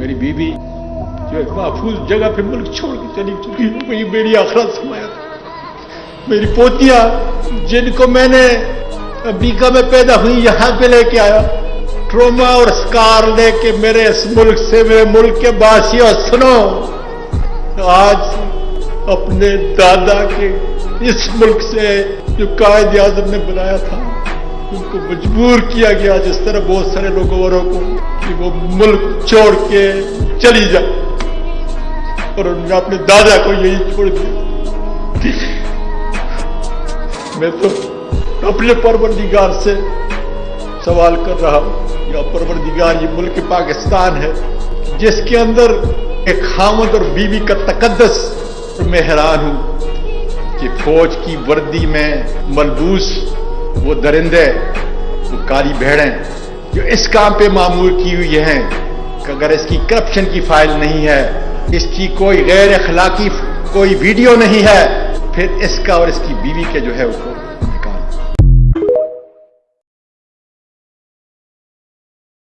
میری بیوی جو ایک محفوظ جگہ پہ ملک چھوڑ کے چلی چکی ہے، وہی میری آخرت سمایا میری پوتیاں، جن کو میں نے امریکہ میں پیدا ہوئی، یہاں پہ لے کے آیا۔ ٹروما اور سکار لے کے میرے اس ملک سے، میرے ملک کے باسیوں سنو، آج اپنے دادا کے اس ملک سے جو قائد اعظم نے بنایا تھا ان کو مجبور کیا گیا، جس طرح بہت سارے لوگوں کو کہ وہ ملک چھوڑ کے چلی جائے۔ اور انہوں نے اپنے دادا کو یہی چھوڑ دیا۔ میں تو اپنے پروردگار سے سوال کر رہا ہوں، یا پروردگار یہ ملک پاکستان ہے، جس کے اندر ایک خامد اور بیوی کا تقدس، میں حیران ہوں کہ فوج کی وردی میں ملبوس وہ درندے وہ کالی بھیڑیں، جو اس کام پہ معمور کی ہوئی ہیں، کہ اگر اس کی کرپشن کی فائل نہیں ہے، اس کی کوئی غیر اخلاقی کوئی ویڈیو نہیں ہے، پھر اس کا اور اس کی بیوی کے جو ہے وہ